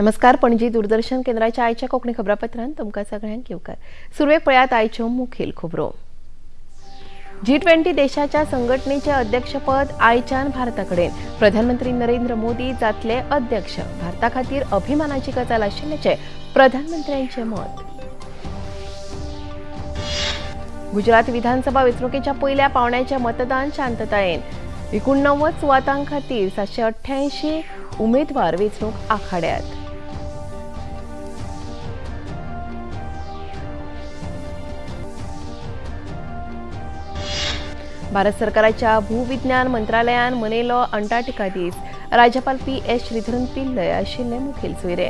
नमस्कार पणजी दूरदर्शन केंद्राच्या आयच्या कोकणी खबरापत्रात तुमका सगळ्यांक येवकार सुरवेक पळयात आयच्यो मुखेल खबरो जी ट्वेंटी देशाच्या संघटनेचे अध्यक्षपद आयच्यान भारताकडे प्रधानमंत्री नरेंद्र मोदी जातले अध्यक्ष भारता खातीर अभिमानाची गजाल आशिल्ल्याचे प्रधानमंत्र्यांचे मत गुजरात विधानसभा वेंचणुकेच्या पयल्या पावण्याचे मतदान शांततायेन एकुणणव्वद सुवातां खातीर सातशे अठ्ठ्याऐंशी उमेदवार वेंचणूक आखाड्यात भारत सरकाराच्या भूविज्ञान मंत्रालयान मनयलो अंटार्क्टिका दीस राज्यपाल पी एस श्रीधरन पिल्लय आशिल्ले मुखेल सोयरे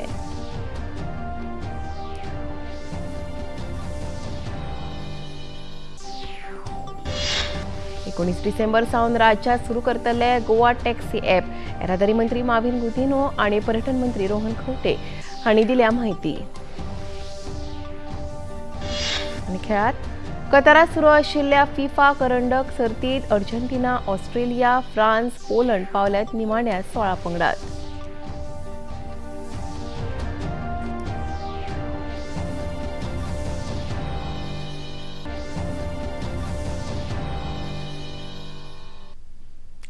एकोणीस डिसेंबर सावन राज्यात सुरू करतले गोवा टॅक्सी एप येरादारी मंत्री माविन गुदिनो आणि पर्यटन मंत्री रोहन खवटे हांणी दिल्या माहिती आणि खेळात कतारात सुरू आशिल्ल्या फिफा करंडक सर्तीत अर्जेंटिना ऑस्ट्रेलिया फ्रान्स पोलंड पावल्यात निमाण्या सोळा पंगडात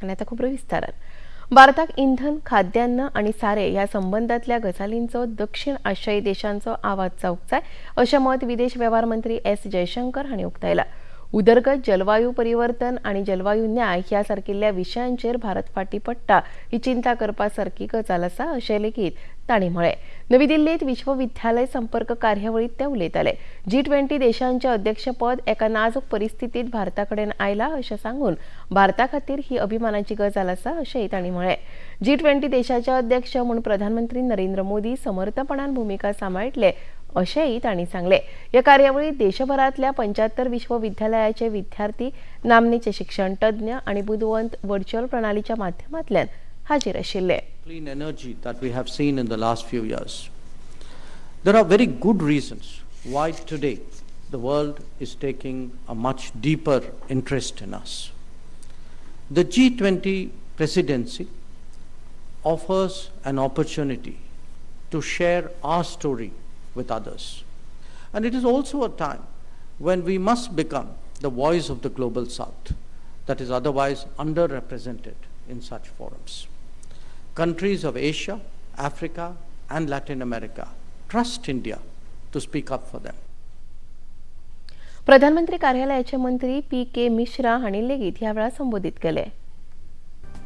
आणि आता खूप भारताक इंधन खाद्यान्न आणि सारे या संबंधातल्या गजालींचं दक्षिण आशियाई देशांचो आवाज जाय अशें मत विदेश वेव्हार मंत्री एस जयशंकर हांणी उक्तायलां उदरगत जलवायू परिवर्तन आणि जलवायू न्याय ह्या सारकिल्ल्या विशयांचेर भारत फाटी पडटा ही चिंता करपा सारकी गजाल आसा अशें लेगीत तांणी म्हळें नवी दिल्लीत विश्वविद्यालय संपर्क कार्यावळीत ते उलयताले जी ट्वेंटी देशांचे अध्यक्षपद एका नाजूक परिस्थितीत भारताकडेन आयला अशें सांगून भारता खातीर ही अभिमानाची गजाल असा अशेंय तांणी म्हळें जी ट्वेंटी देशाचे अध्यक्ष म्हूण प्रधानमंत्री नरेंद्र मोदी समर्थपणान भूमिका सांबाळटले अशाही त्यांनी सांगले या कार्यावेळी देशभरातल्या पंच्याहत्तर विश्वविद्यालयाचे विद्यार्थी नामनेचे शिक्षण तज्ञ आणि बुधवंत व्हर्च्युअल प्रणालीच्या माध्यमातल्या हजर आशिल्ले clean energy that we have seen in the last few years there are very good reasons why today the world is taking a much deeper interest in us the G twenty presidency offers an opportunity to share our story with others. And it is also a time when we must become the voice of the global south that is otherwise underrepresented in such forums. Countries of Asia, Africa, and Latin America trust India to speak up for them. प्रधानमंत्री कार्यालयाचे मंत्री P के मिश्रा हांणी लेगीत ह्या वेळार संबोधित केले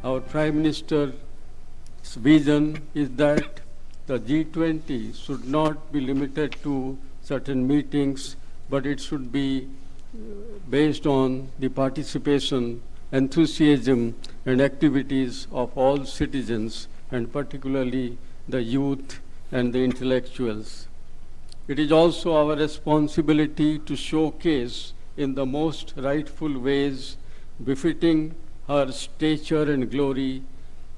Our Prime Minister's vision is that the G20 should not be limited to certain meetings, but it should be uh, based on the participation, enthusiasm, and activities of all citizens, and particularly the youth and the intellectuals. It is also our responsibility to showcase in the most rightful ways befitting her stature and glory.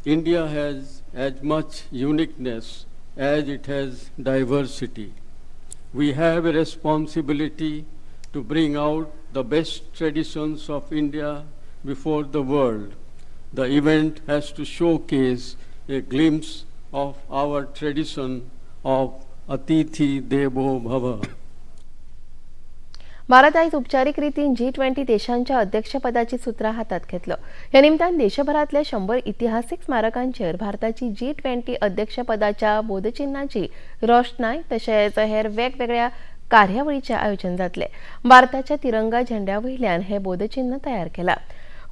India has as much uniqueness as it has diversity. We have a responsibility to bring out the best traditions of India before the world. The event has to showcase a glimpse of our tradition of Atithi Devo Bhava. Bharat आज रीतीन G twenty देशांच्या अध्यक्षपदाची सूत्र हातात घेतलं या निमित्तान देशभरातल्या शंभर इतिहासिक स्मारकांचेर भारताची जी ट्वेंटी अध्यक्षपदाच्या बोधचिन्हाची रोषणाय तशेंच हेर वेगवेगळ्या कार्यावळीचें आयोजन जातले भारताच्या तिरंगा झेंड्या वयल्यान हे बोधचिन्ह तयार केलां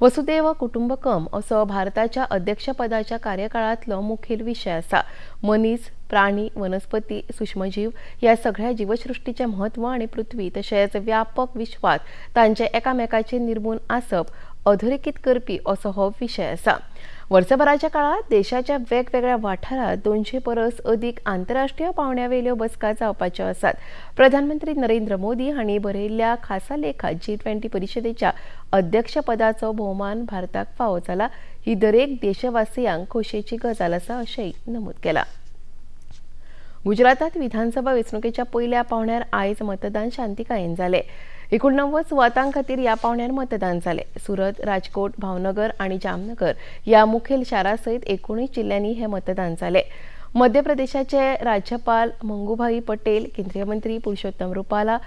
वसुदेव कुटुंबकम असो भारताच्या अध्यक्षपदाच्या कार्यकाळातलो मुखेल विषय असा मनीस प्राणी वनस्पती सूक्ष्मजीव या सगळ्या जीवसृष्टीचे महत्व आणि पृथ्वी तसेच व्यापक विश्वात तांचे एकामेकाचे निर्मून आसप अधोरेखित करपी असो हो विषय असा वर्षभराच्या काळात देशाच्या वेगवेगळ्या वाठारात दोनशे परस अधिक आंतरराष्ट्रीय पावण्यावेल्यो बसका जावपाच्यो आसात प्रधानमंत्री नरेंद्र मोदी हांणी बरयल्ल्या खासा लेखात जी ट्वेंटी परिषदेच्या अध्यक्षपदाचो भोवमान भारताक फावो जाला ही दरेक देशवासियांक खोशयेची गजाल आसा अशेंय नमूद केलां गुजरातात विधानसभा वेंचणुकेच्या पहिल्या पावण्यार आज मतदान शांतिकायन झाले एकोणनव्वद सुवातां या ह्या मतदान झाले सुरत राजकोट भावनगर आणि जामनगर या मुखेल शहरासहित एकोणीस जिल्ह्यांनी हे मतदान झाले मध्य प्रदेशाचे राज्यपाल मंगूभाई पटेल केंद्रीय मंत्री पुरुषोत्तम रुपाला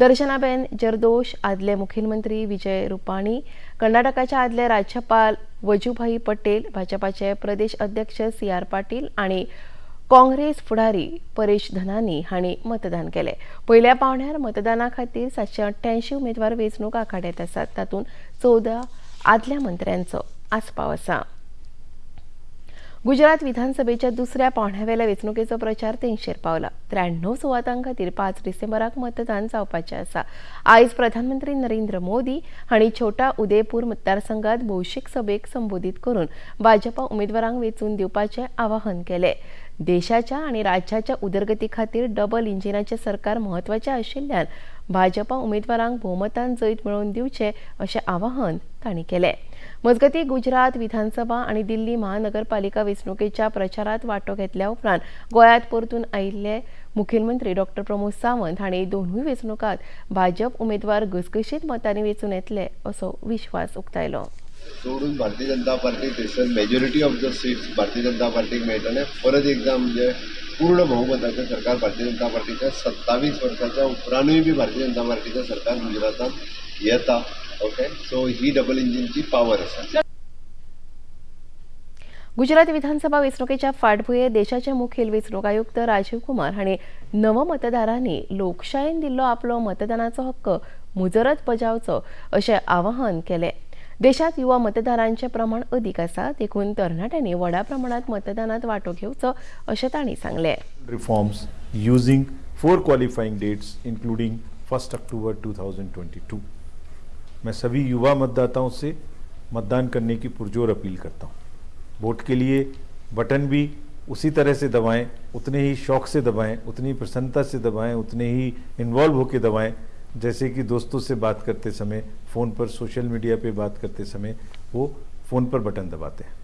दर्शनाबेन जरदोश आदले मुख्यमंत्री विजय रुपाणी कर्नाटकाचे आदले राज्यपाल वजूभाई पटेल भाजपाचे प्रदेश अध्यक्ष सी आर पाटील आणि काँग्रेस फुडारी परेश धनानी हांणी मतदान केले पयल्या पावण्यार मतदाना खातीर सातशे अठ्ठ्याऐंशी उमेदवार वेंचणूक आखाड्यात आसात तातूंत चवदा आदल्या मंत्र्यांचो आसपाव आसा गुजरात विधानसभेच्या दुसऱ्या पावण्यावेल्या वेंचणुकेचो प्रचार तेंगशेर पावला त्र्याण्णव सुवातां खातीर पांच डिसेंबराक मतदान जावपाचें आसा आयज प्रधानमंत्री नरेंद्र मोदी हांणी छोटा उदयपूर मतदारसंघात भौशीक सभेक संबोधित करून भाजपा उमेदवारांक वेंचून दिवपाचें आवाहन केले देशाच्या आणि राज्याच्या उदरगती खातीर डबल इंजिनाचे सरकार म्हत्वाचें आशिल्ल्यान भाजपा उमेदवारांक भोवमतान जैत मिळवून दिवचे असे आवाहन तांणी केले मजगती गुजरात विधानसभा आणि दिल्ली महानगरपालिका वेंचणुकेच्या प्रचारात वाटो घेतल्या उपरांत गोयात परतून आयिल्ले मुखेलमंत्री डॉक्टर प्रमोद सावंत हांणी दोनूय वेंचणुकांत भाजप उमेदवार घसघशीत मतांनी वेंचून येतले असो विश्वास उक्तायलो सोडून भारतीय जनता पार्टी थंयसर majority of the seats Bharatiya Janata पार्टीक मेळटले परत एग्जाम म्हणजे पूर्ण भोवमताचें सरकार भारतीय जनता पार्टीच्या सत्तावीस वर्साच्या उपरांतूय बी भारतीय जनता पार्टीचं सरकार गुजरातात येता ओके सो ही डबल इंजिनची पावर असा गुजरात विधानसभा वेंचणुकेच्या फाटभुये देशाचे मुखेल वेंचणूक आयुक्त राजीव कुमार हांणी नवमतदारांनी लोकशायेन दिल्लो आपलो मतदानाचो हक्क मुजरत बजावचो अशें आवाहन केलें में युवा मतदार प्रमाण अधिक आसा देखून तरणाट्यांनी व्हडा प्रमाण मतदान वाटो घेवचो अशें using reforms four qualifying dates including first October 2022 मैं सभी युवा मतदाताओं से मतदान करने की पुरजोर अपील करता हूँ वोट के लिए बटन भी उसी तरह से दबाएं उतने ही शौक से दबाएं उतनी प्रसन्नता से दबाएं उतने ही इन्वॉल्व होकर दबाएं जैसे कि दोस्तों से बात करते समय फ़ोन पर सोशल मीडिया पे बात करते समय वो फ़ोन पर बटन दबाते हैं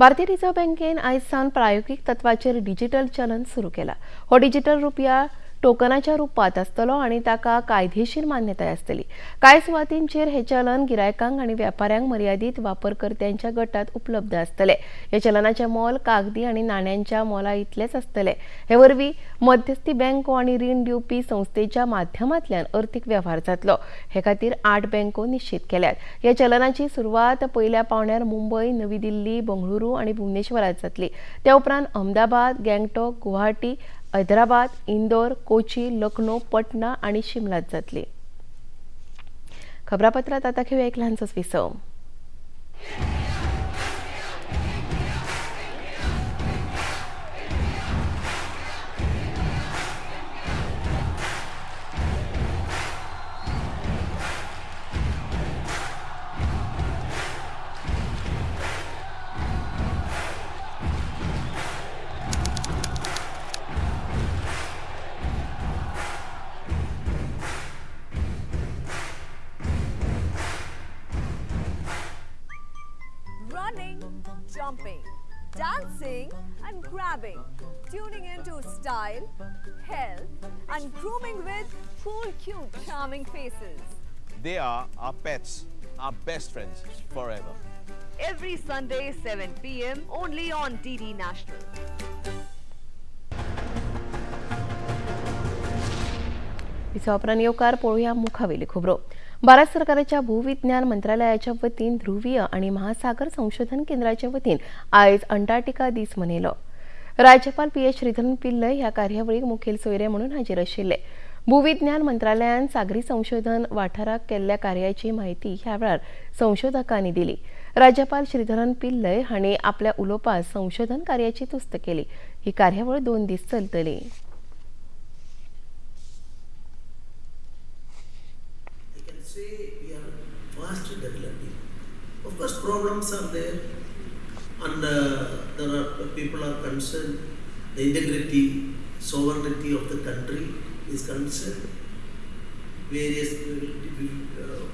भारतीय रिजर्व बैंक आज सावन प्रायोगिक तत्व डिजिटल चलन सुरू किया डिजिटल रुपया टोकनाच्या रूपात आसतलो आणि ताका कायदेशीर मान्यताय असतली काय सुवातींचेर हे चलन गिरायकांक आणि व्यापाऱ्यांक मर्यादित वापरकर्त्यांच्या गटात उपलब्ध असतले या चलनाचें मोल कागदी आणि नाण्यांच्या मोला इतलेच असतले हे वरवी मध्यस्थी बँको आणि रीण दिवपी संस्थेच्या माध्यमांतल्यान अर्थिक व्यवहार जातलो हे खातीर आठ बँको निश्चित केल्यात या चलनाची सुरुवात पहिल्या पावण्यार मुंबई नवी दिल्ली बंगळुरू आणि भुवनेश्वरात जातली त्या उपरांत अहमदाबाद गँगटॉक गुवाहाटी हैदराबाद इंदोर कोची लखनौ पटना आणि शिमलात जातली खबरापत्रात आता घेऊया एक लहानस विसव health and grooming with four cute, charming faces. They are our pets, our best friends forever. Every Sunday, 7 p.m. only on DD National. विसावपरा नियोकार पोळूया मुखावेली खोबरो Bharat सरकारच्या भूविज्ञान मंत्रालयाच्या वतीन ध्रुवीय आणि महासागर संशोधन केंद्राच्या वतीन आयज अंटार्क्टिका दीस मनेलो राज्यपाल पी एच श्रीधरन पिल्ल या कार्यावळीक मुखेल सोयरे म्हणून हाजीर आशिल्ले भूविज्ञान मंत्रालयान सागरी संशोधन वाठाराक केल्ल्या कार्याची माहिती ह्या वेळार संशोधकांनी दिली राज्यपाल श्रीधरन पिल्लय हांणी आपल्या उलोपा संशोधन कार्याची तुस्त केली ही कार्यावळ दोन दीस चलतली problems are there. and uh, there are people are concerned, the integrity, sovereignty of the country is concerned, various uh,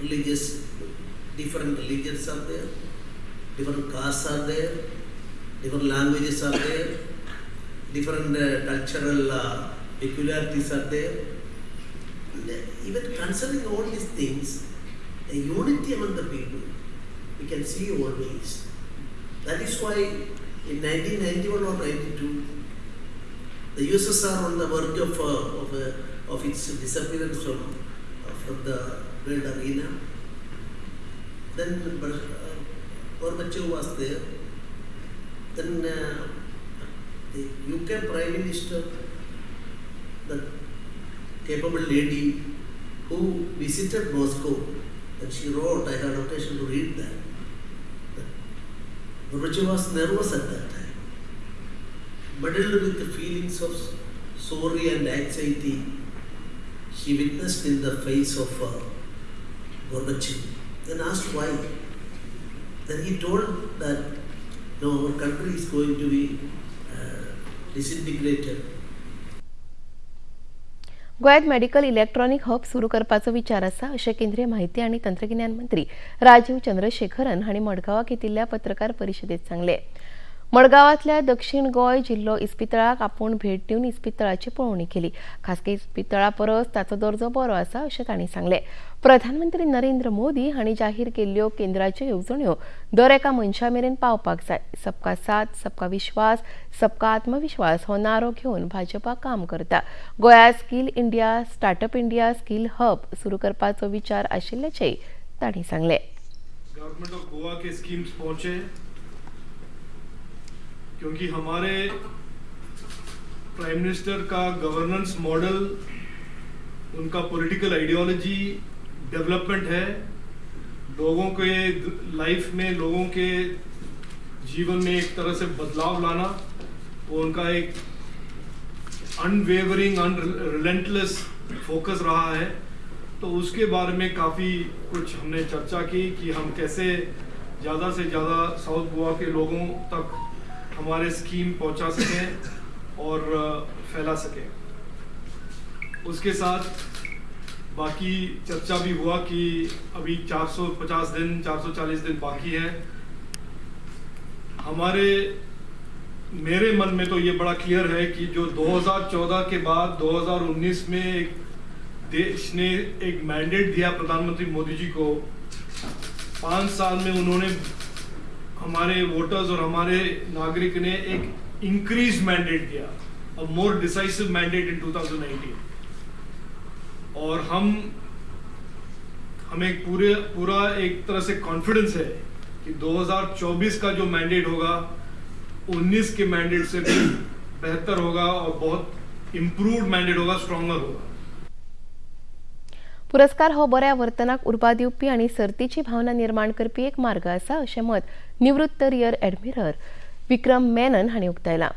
religious, different religions are there, different castes are there, different languages are there, different uh, cultural uh, peculiarities are there. And, uh, even concerning all these things, the unity among the people we can see all these. That is why in 1991 or 92, the USSR on the verge of, uh, of, uh, of its disappearance from, uh, from the world arena. Then Gorbachev uh, was there. Then uh, the UK Prime Minister, the capable lady who visited Moscow, and she wrote, I had occasion to read that Guruji was nervous at that time, muddled with the feelings of sorrow and anxiety she witnessed in the face of uh, Gorbachev and asked why. Then he told that no, our country is going to be uh, disintegrated गोव्यात medical electronic hub सुरू करपाचो विचार आसा अशें केंद्रीय माहिती आनी तंत्रगिन्यान मंत्री राजीव चंद्रशेखरन हांणी मडगांवां घेतिल्ल्या पत्रकार परिशदेंत सांगलें मडगावातल्या दक्षिण गोय जिल्हो इस्पितळाक आपूण भेट दिवन इस्पितळाची पळोवणी केली खासगी इस्पितळा परस ताचो दर्जो बरो आसा अशें तांणी सांगलें प्रधानमंत्री नरेंद्र मोदी हांणी जाहीर केल्ल्यो केंद्राच्यो येवजण्यो दर एका मनशा मेरेन पावपाक जाय सबका साथ सबका विश्वास सबका आत्मविश्वास हो नारो घेवन भाजपा काम करता Goa skill India startup India skill hub सुरू करपाचो विचार आशिल्ल्याचेय ताणी सांगले गव्हर्नमेंट ऑफ गोवा के स्कीम्स पहुंचे क्योंकि हमारे प्राइम मिनिस्टर का गवर्नेंस मॉडल उनका पॉलिटिकल आइडियोलॉजी डेवलपमेंट है लोगों के लाइफ में लोगों के जीवन में एक तरह से बदलाव लाना वो उनका एक अनवेवरिंग अनरिलेंटलेस फोकस रहा है तो उसके बारे में काफ़ी कुछ हमने चर्चा की कि हम कैसे ज़्यादा से ज़्यादा साउथ गोवा के लोगों तक हमारे स्कीम पहुंचा सकें और फैला सकें उसके साथ बाकी चर्चा भी हुआ कि अभी 450 दिन 440 दिन बाकी है हमारे मेरे मन में तो ये बड़ा क्लियर है कि जो 2014 के बाद 2019 में एक देश ने एक मैंडेट दिया प्रधानमंत्री मोदी जी को पाँच साल में उन्होंने हमारे वोटर्स और हमारे नागरिक ने एक इंक्रीज मैंडेट दिया और मोर डिसाइसिव मैंडेट इन 2019 और हम हमें पूरे पूरा एक तरह से कॉन्फिडेंस है कि 2024 का जो मैंडेट होगा 19 के मैंडेट से भी बेहतर होगा और बहुत इंप्रूव्ड मैंडेट होगा स्ट्रॉन्गर होगा पुरस्कार हो बऱ्या वर्तनाक उर्बा दिवपी आणि सर्तीची भावना निर्माण करपी एक मार्ग असा असे मत निवृत्त रियर ॲडमिरल विक्रम मेनन हांणी उक्तायलां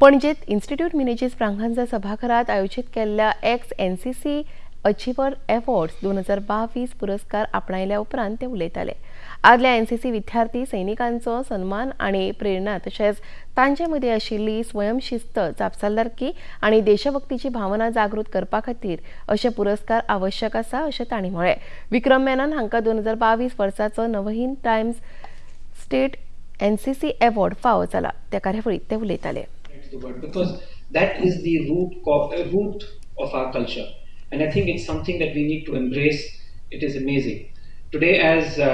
पणजेत इन्स्टिट्यूट मिनेजीस प्रांगांजा सभाघरात आयोजित केल्ल्या ex N C C achiever awards दोन हजार बावीस पुरस्कार आपणायल्या उपरांत ते उलयताले आदल्या एनसीसी विद्यार्थी सैनिकांचो सन्मान आणि प्रेरणा तसेच तांचे मदीं आशिल्ली स्वयंशिस्त जापसालदारकी आणि देशभक्तीची भावना जागृत करपा खातीर असे पुरस्कार आवश्यक आसा अशें तांणी म्हळें विक्रम मेनन हांकां दोन हजार बावीस वर्साचो Navhind Times state N C C award फावो झाला त्या कार्यावळीत ते उलयताले uh, And I think it's something that we need to embrace. It is amazing. Today, as uh,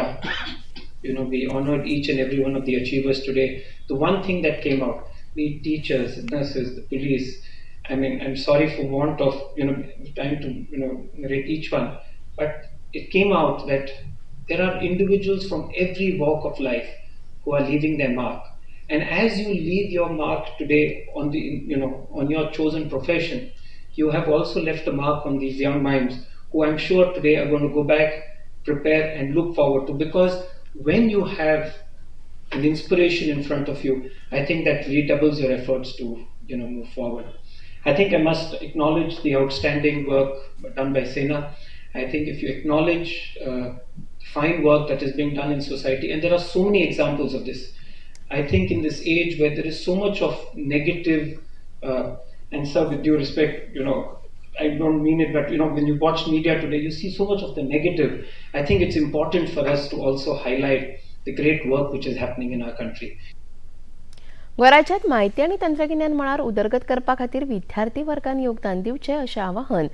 you know, we honored each and every one of the achievers today. The one thing that came out, the teachers, nurses, the police, I mean, I'm sorry for want of, you know, time to, you know, narrate each one, but it came out that there are individuals from every walk of life who are leaving their mark. And as you leave your mark today on the, you know, on your chosen profession, you have also left a mark on these young minds who I'm sure today are going to go back, prepare and look forward to because when you have an inspiration in front of you, I think that redoubles your efforts to you know move forward. I think I must acknowledge the outstanding work done by Sena. I think if you acknowledge uh, fine work that is being done in society, and there are so many examples of this. I think in this age where there is so much of negative, uh, and sir, with due respect, you know, I don't mean it, but you know, when you watch media today, you see so much of the negative. I think it's important for us to also highlight the great work which is happening in our country. वराज्यात माहिती आणि तंत्रज्ञान मळार उदरगत करपा खातीर विद्यार्थी वर्गान योगदान दिवचे अशें आवाहन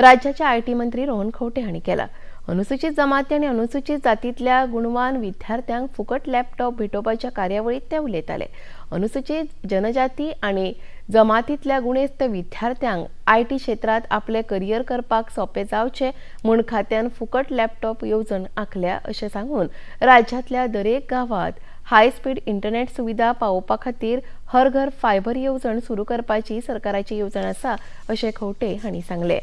राज्याचे आयटी मंत्री रोहन खोटे हांणी केलां अनुसूचित जमाती आनी अनुसूचित जातींतल्या गुणवान विद्यार्थ्यांक फुकट लॅपटॉप भेटोवपाच्या कार्यावळीत ते उलयताले अनुसूचित जनजाती आनी जमातीतल्या गुणेस्त विद्यार्थ्यांक आय टी क्षेत्रांत आपले करियर करपाक सोपे जावचे म्हूण खात्यान फुकट लॅपटॉप येवजण आखल्या अशें सांगून राज्यातल्या दरेक गावात हाय स्पीड इंटरनेट सुविधा पावोवपा खातीर हर घर फायबर येवजण सुरू करपाची सरकाराची येवजण आसा अशें खवटे हांणी सांगलें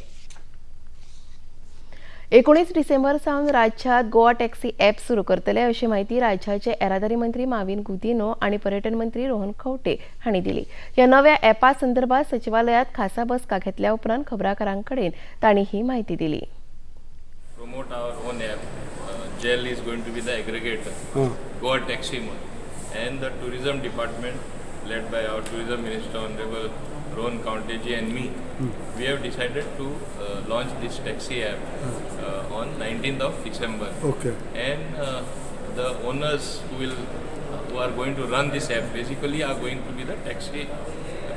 एकोणीस डिसेंबर सावन राज्यात गोवा टॅक्सी ॲप सुरू करतले अशी माहिती राज्याचे येरादारी मंत्री माविन गुदिनो आणि पर्यटन मंत्री रोहन खवटे हांणी दिली या नव्या ॲपा संदर्भात सचिवालयात खासा बसका घेतल्या उपरांत खबराकारांकडे ताणी ही माहिती दिली promote our own app. Uh, GEL is going to be the aggregator, mm. Goa Taxi Mall, and the tourism department led by our tourism minister, Honorable Rohan Kaunteji and me, mm. we have decided to uh, launch this taxi app hmm. uh, on 19th of December. Okay. And uh, the owners who will who are going to run this app basically are going to be the taxi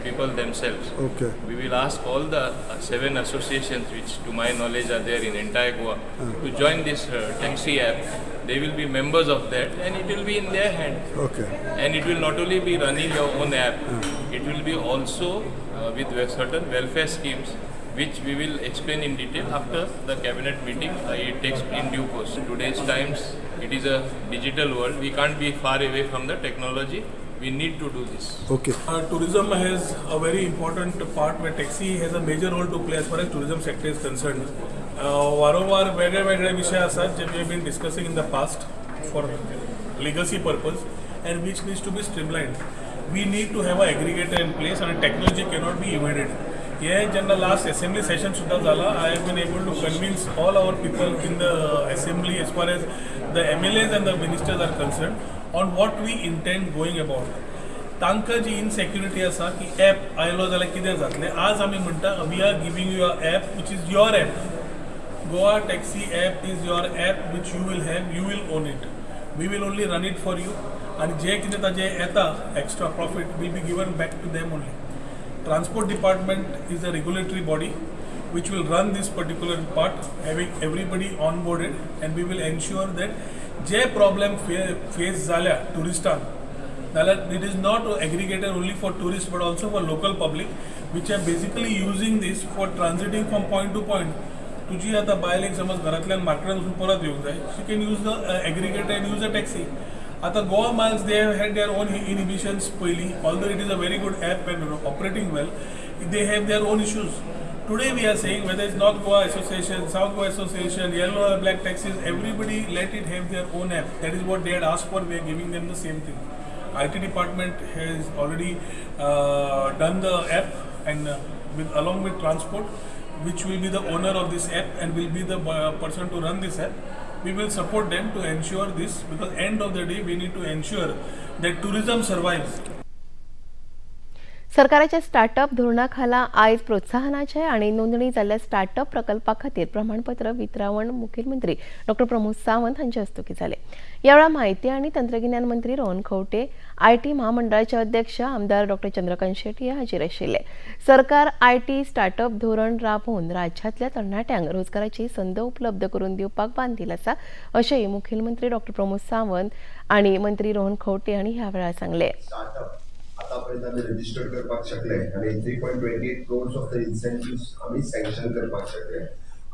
people themselves. Okay. We will ask all the uh, seven associations, which to my knowledge are there in entire Goa, hmm. to join this uh, taxi app they will be members of that and it will be in their hand. Okay. And it will not only be running your own app, mm. it will be also uh, with ve- certain welfare schemes, which we will explain in detail after the cabinet meeting. Uh, it takes in due course. In today's times, it is a digital world. We can't be far away from the technology. We need to do this. Okay. Uh, tourism has a very important part where taxi has a major role to play as far as tourism sector is concerned. Uh, वारंवार वेगळे वेगळे विषय आसात जे we have been discussing in the past for legacy purpose and which needs to be streamlined we need to have an aggregator in place and technology cannot be evaded. Here, general last assembly session Sudha I have been able to convince all our people in the assembly as far as the MLAs and the ministers are concerned on what we intend going about. तांकां जी इनसेक्युरिटी आसा की app आयलो जाल्यार कितें जातलें आज आमी म्हणटा we are giving you a app which is your app Goa Taxi app is your app which you will have, you will own it we will only run it for you आणि जे कितें ताजें येता extra profit will be given back to them only transport department is a regulatory body which run run particular part part, everybody on boarded and we will ensure that जे फे face झाल्या टुरिस्टांक जाल्यार it is not aggregated only for tourist but also for local public which are basically using these for transiting from point to point तुजी आतां बायलेक समज घरांतल्यान मार्केटान वचून परत येवंक जाय she can use the aggregated use a taxi At Goa malls, they have had their own inhibitions. Although it is a very good app and operating well, they have their own issues. Today we are saying whether it's North Goa Association, South Goa Association, yellow or black taxis, everybody let it have their own app. That is what they had asked for. We are giving them the same thing. IT department has already uh, done the app and uh, along with transport, which will be the owner of this app and will be the uh, person to run this app we will support them to ensure this because end of the day we need to ensure that tourism survives सरकारच्या startup धोरणाखाला आयज प्रोत्साहनाचे आणि नोंदणी जाल्ल्या startup प्रकल्पा खातीर प्रमाणपत्र वितरावण मुखेलमंत्री डॉक्टर प्रमोद सावंत हांचे हस्तुकी झाले यावेळी माहिती आणि तंत्रगिन्यान मंत्री रोहन आय आयटी महामंडळाचे अध्यक्ष आमदार डॉक्टर चंद्रकांत शेट्टी हाजीर आशिल्ले सरकार आयटी स्टार्टअप धोरण राबवून राज्यातल्या तरणाट्यांक रोजगाराची संद उपलब्ध करून दिवपाक बांधील आसा असेही मुखेलमंत्री डॉक्टर प्रमोद सावंत आणि मंत्री रोहन खंवटे हांणी ह्या वेळार सांगले आतापर्यंत आम्ही रजिस्टर करपाक शकले आणि three point twenty eight crores of the incentive आम्ही सँक्शन करपाक शकले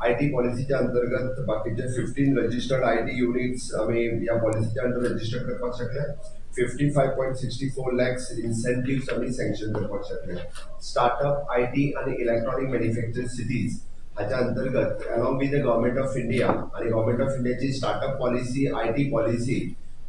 आय टी पॉलिसीच्या अंतर्गत बाकीचे fifteen registered I T units आम्ही या पॉलिसीच्या अंडर रजिस्टर करपाक शकले fifty five point sixty four lakhs incentive आम्ही सँक्शन करपाक शकले स्टार्टअप आय टी आणि इलेक्ट्रॉनिक मॅन्युफॅक्चर सिटीज हाच्या अंतर्गत along with the government of India आणि गव्हर्मेंट ऑफ इंडियाची startup policy I T policy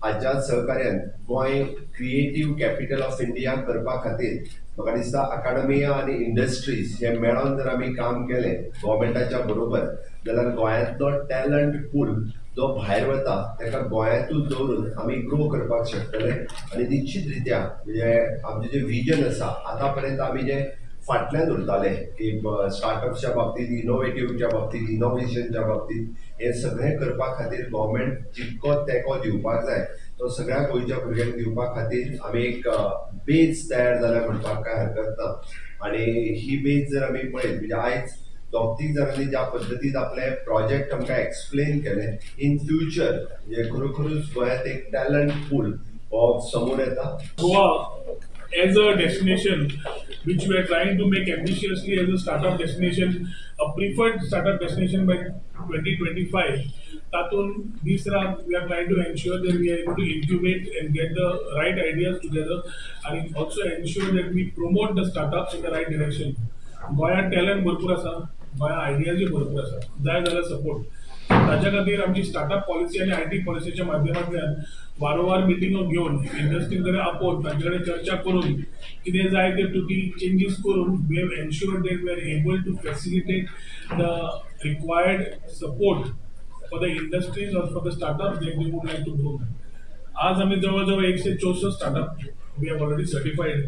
हाच्या सहकार्यान Goa creative capital of India करपा खातीर म्हाका दिसता अकाडमिया आनी इंडस्ट्रीज हे मेळोन जर आम्ही काम केले गोवमेंटाच्या बरोबर जाल्यार गोंयांतलो टॅलंट पूल जो भायर वता ताका गोंयांतूच दवरून आमी ग्रो करपाक शकतले आणि निश्चित रित्या म्हणजे आमचे जे विजन आसा आतां पर्यंत आमी जें फाटल्यान उरताले की स्टार्टअपच्या बाबतींत इनोव्हेटिव्हच्या बाबतींत इनोवेशनच्या बाबतींत हे सगळे करपा खातीर गोवमेंट जितको तेको दिवपाक जाय तो सगळ्या गोंयच्या भुरग्यांक दिवपा खातीर आमी एक बेज तयार जाला म्हणपाक काय हरकत ना आणि ही बेज जर आम्ही पळयत म्हणजे आयज दोग तीग जाणांनी ज्या पद्दतीन आपले प्रोजेक्ट आमकां एक्सप्लेन केले इन फ्युचर म्हणजे खरोखरूच गोंयांत एक टॅलंट पूल हो समोर येता गोवा हो. as a destination which we are trying to make ambitiously as a startup destination, a preferred startup destination by 2025, Tatun, these we are trying to ensure that we are able to incubate and get the right ideas together and also ensure that we promote the startups in the right direction. Goya talent भरपूर Goya Ideas Burpura, भरपूर असा जाय जाल्यार support ताज्या खातीर आमची startup policy आणि I T पॉलिसीच्या माध्यमांतल्यान वारंवार मिटिंग घेऊन इंडस्ट्री कडेन आपोवन तांचे कडेन चर्चा करून कितें जाय ते बी चेंजीस करून we have ensure that we are able to facilitate the required support for the industries or for the startup they would like to grow आज आम्ही जवळजवळ एकशे चौसष्ट startup we have already certified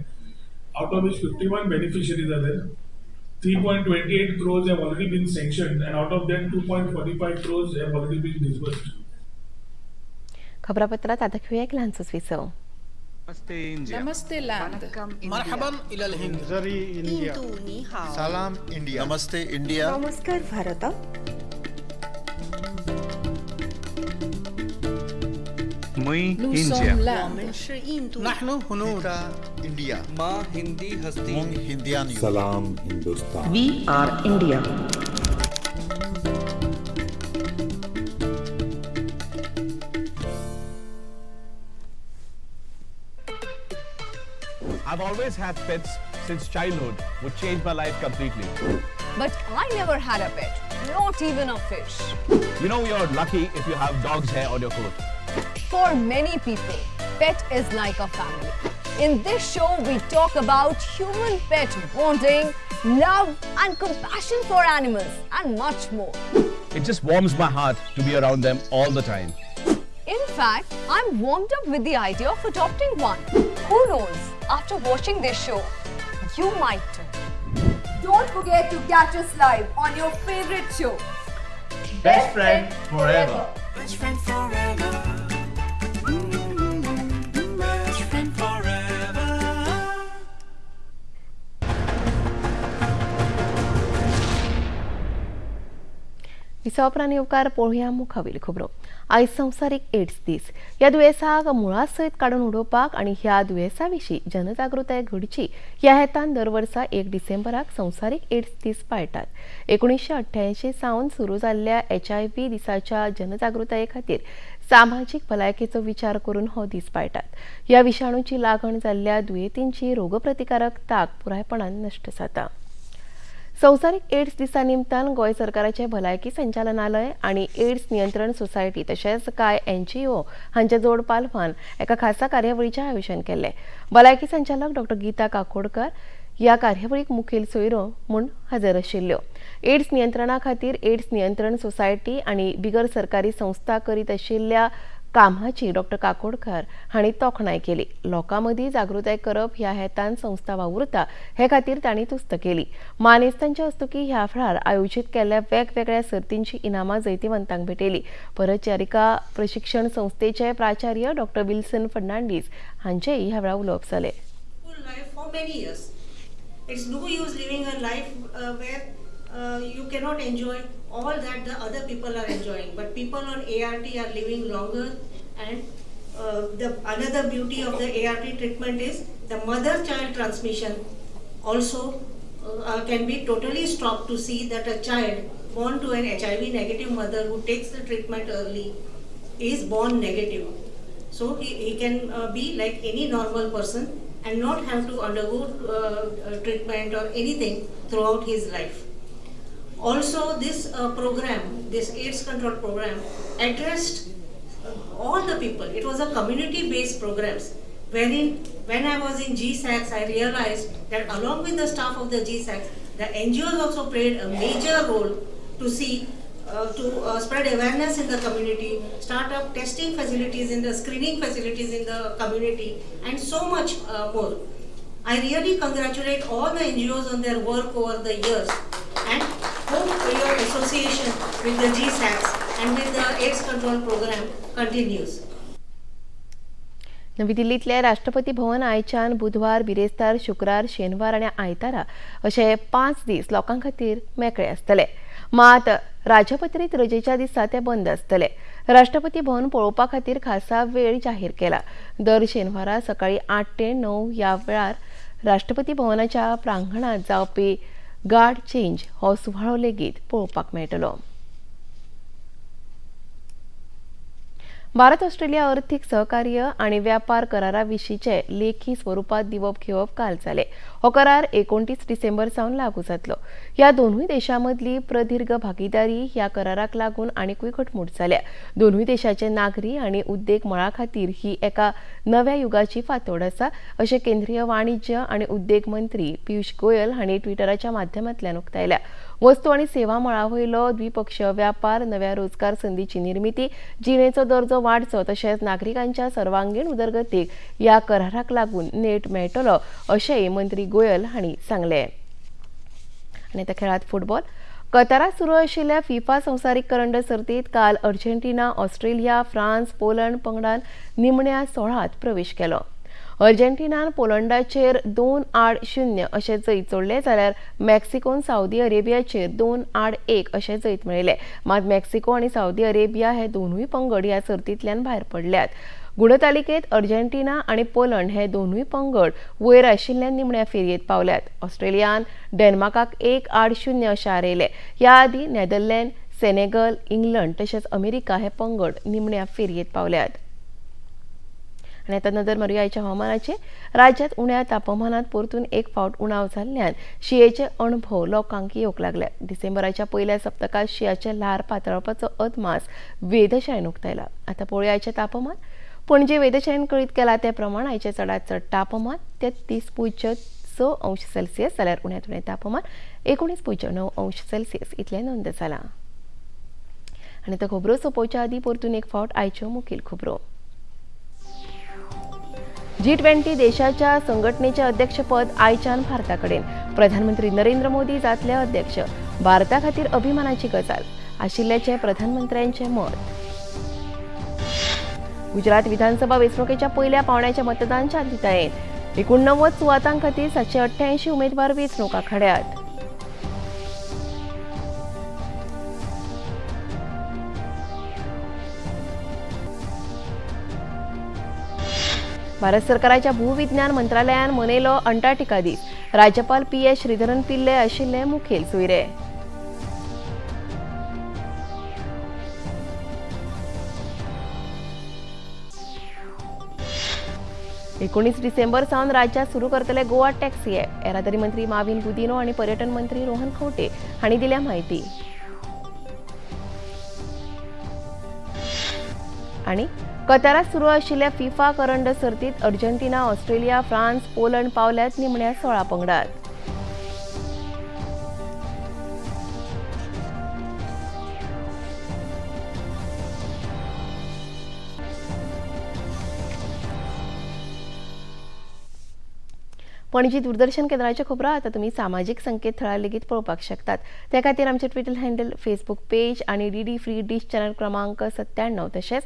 out of this fifty one beneficiary झाले 3.28 crores have already been sanctioned and out of them 2.45 crores have already been disbursed. खबरापत्रात आता घेऊया एक लहानसंच विसव नमस्ते इंडिया नमस्ते लँड मरहबन इलल हिंद जरी इंडिया सलाम इंडिया नमस्ते इंडिया नमस्कार Bharat We are India. I've always had pets since childhood, which changed my life completely. But I never had a pet, not even a fish. You know you're lucky if you have dog's hair on your coat. For many people, pet is like a family. In this show, we talk about human-pet bonding, love and compassion for animals and much more. It just warms my heart to be around them all the time. In fact, I'm warmed up with the idea of adopting one. Who knows, after watching this show, you might too. Don't forget to catch us live on your favorite show. Best, Best friend, friend, forever. Best friend forever. विसावप्राणी उपकार पोळया मुखावेल खबरो आयज संवसारीक AIDS दीस ह्या दुयेंसाक मुळा सयत काडून उडोवपाक आनी ह्या दुयेंसा विशीं जनजागृताय घडची ह्या हेतान दर वर्सा एक डिसेंबराक संवसारीक एड्स दीस पाळटात एकुणीशे अठ्ठ्यायंशी सावन सुरू जाल्ल्या एच आय व्ही दिसाच्या जनजागृताये खातीर सामाजीक भलायकेचो विचार करून हो दीस पाळटात ह्या विशाणूची लागण जाल्ल्या दुयेंतींची रोगप्रतिकारक ताक पुरायपणान नश्ट जाता संसारिक एड्स दिसा निमतान गोय सरकाराचे भलायकी संचालनालय आणि एड्स नियंत्रण सोसायटी तशेंच काय एनजीओ हांचे जोड पालवान एका खासा कार्यावळीचे आयोजन केले भलायकी संचालक डॉ गीता काकोडकर या कार्यावळीक मुखेल सोयरो म्हूण हजर आशिल्ल्यो एड्स नियंत्रणा खातीर एड्स नियंत्रण सोसायटी आणि बिगर सरकारी संस्था करीत आशिल्ल्या कामाची डॉक्टर काकोडकर हांणी तोखणाय केली लोकां मदीं जागृताय करप ह्या हेतान संस्था वावुरता हे खातीर तांणी तुस्त केली मानेस्तांच्या हस्तुकी ह्या फळार आयोजीत केल्ल्या वेगवेगळ्या सर्तींची इनामां जैतिवंतांक भेटयली परचारिका प्रशिक्षण संस्थेचे प्राचार्य डॉक्टर विल्सन फर्नांडीस हांचेय ह्या वेळार उलोवप जालें uh, you cannot enjoy all that the other people are enjoying. But people on ART are living longer and uh, the another beauty of the ART treatment is the mother-child transmission also uh, uh, can be totally stopped to see that a child born to an HIV negative mother who takes the treatment early is born negative. So he, he can uh, be like any normal person and not have to undergo uh, treatment or anything throughout his life. Also, this uh, program, this AIDS control program, addressed uh, all the people. It was a community-based programs wherein when I was in GSACs, I realized that along with the staff of the GSACs, the NGOs also played a major role to see, uh, to uh, spread awareness in the community, start up testing facilities in the screening facilities in the community, and so much uh, more. I really congratulate all the NGOs on their work over the years. And hope your Association with the GSACs and with the AIDS Control Program continues. नवी दिल्लीतले राष्ट्रपती भवन आयच्यान बुधवार बिरेस्तार शुक्रार शेनवार आणि आयतारा अशे पाच दीस लोकां खातीर मेकळे आसतले मात राजपत्रीत रजेच्या दिसा ते बंद आसतले राष्ट्रपती भवन पळोवपा खातीर खासा वेळ जाहीर केला दर शेनवारा सकाळी आठ ते णव या वेळार राष्ट्रपती भवनाच्या प्रांगणात जावपी गार्ड चेंज हो सुवाळो लेगीत पळोवपाक मेळटलो भारत ऑस्ट्रेलिया अर्थिक सहकार्य आणि व्यापार कराराविषयीचे लेखी स्वरूपात दिवप घेवप काल झाले हो करार एकोणतीस डिसेंबर सावन लागू जातलो ह्या दोनूय देशांमधली प्रदीर्घ भागीदारी ह्या कराराक लागून आनीकूय घटमूट झाल्या दोनूय देशाचे नागरी आणि उद्देग मळा खातीर ही एका नव्या युगाची फातोड आसा अशें केंद्रीय वाणिज्य आणि उद्देग मंत्री पियुष गोयल हांणी ट्विटराच्या माध्यमांतल्यान उक्तायल्या वस्तू आणि सेवा मळा द्विपक्षीय व्यापार नव्या रोजगार संधीची निर्मिती जिणेचो दर्जो वाडचो तशेंच नागरिकांच्या सर्वांगीण उदरगतीक या कराराक लागून नेट मेळटलो अशेंय मंत्री गोयल हांणी सांगले आनी त्या खेळात फुटबॉल कतारात सुरू आशिल्ल्या फिफा संवसारीक करंड सर्तीत काल अर्जेंटिना ऑस्ट्रेलिया फ्रान्स पोलंड पंगडान निमण्या सोळांत प्रवेश केला अर्जेंटिनान पोलंडाचेर दोन आड शुन्य अशें जैत जोडले जाल्यार मेक्सिकोन सावदी अरेबियाचेर दोन आड एक अशें जैत मेळयलें मात मेक्सिको आनी सावदी अरेबिया हे दोनूय पंगड ह्या सर्तींतल्यान भायर पडल्यात गुणतालिकेत अर्जेंटिना आनी पोलंड हे दोनूय पंगड वयर आशिल्ल्यान निमण्या फेरयेत पावल्यात ऑस्ट्रेलियान डेन्मार्काक एक आड शुन्य अशें हारयले ह्या आदी नेदरलँड सेनेगल इंग्लंड तशेंच अमेरिका हे पंगड निमण्या फेरयेत पावल्यात आणि आता नजर मारूया याच्या हवामानाचे राज्यात उण्या तापमानात परतून एक फावट उणाव जाल्ल्यान शियेचे अणभव लोकांक येवंक लागल्या डिसेंबराच्या पहिल्या सप्तकात शियाच्या लहार पातळपाचो अदमास वेधशाळेन उक्तायला आता पळया तापमान तापमान जे वेधशाळेन कळीत केला ते प्रमाण आयचें चडांत चड तापमान तीस पुज्य स अंश सेल्सियस जाल्यार उण्यात उणें तापमान एकोणीस पुज्य णव अंश सेल्सियस इतले नोंद झाला आनी तो खबरो सोंपोवच्या आदीं परतून एक फावट आयच्यो मुखेल खबरो जी ट्वेंटी देशाच्या संघटनेचे अध्यक्षपद आयच्यान भारताकडे प्रधानमंत्री नरेंद्र मोदी जातले अध्यक्ष भारता खातीर अभिमानाची गजाल आशिल्ल्याचे प्रधानमंत्र्यांचे मत गुजरात विधानसभा वेंचणुकेच्या पहिल्या पावण्याच्या मतदान शांततायेत एकोणनव्वद सुवातां सातशे अठ्ठ्याऐंशी उमेदवार वेंचणूक आखाड्यात भारत सरकाराच्या भूविज्ञान मंत्रालयान मनयलो अंटार्क्टिका दीस राज्यपाल पी एस श्रीधरन पिल्ले आशिल्ले मुखेल सोयरे एकोणीस डिसेंबर सावन राज्यात सुरू करतले गोवा टॅक्सी ॲप येरादारी मंत्री माविन गुदिनो आणि पर्यटन मंत्री रोहन खोटे हांणी दिल्या माहिती आणि कतारात सुरू असलेल्या फिफा करंड सर्तीत अर्जेंटिना ऑस्ट्रेलिया फ्रान्स पोलंड पावल्यात निमण्या सोळा पंगडात पणजी दूरदर्शन केंद्राच्या आता तुम्ही तुमी संकेत संकेतथळार लेगीत पळोवपाक शकतात त्या खातीर आमचे ट्विटर हँडल फेसबूक पेज आणि D D free dish channel क्रमांक सत्त्याण्णव तसेच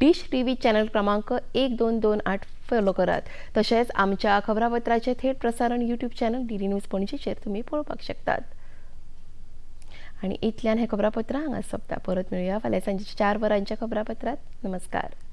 डिश टी चॅनल क्रमांक एक दोन दोन आठ फॉलो करात तसेच आमच्या खबरापत्राचे थेट प्रसारण YouTube channel D D news पणजीचेर तुम्ही पळोवपाक शकतात आणि इतल्यान हें खबरापत्र हांगा सोंपता परत मेळुया फाल्यां सांजेच्या चार वरांच्या खबरापत्रात नमस्कार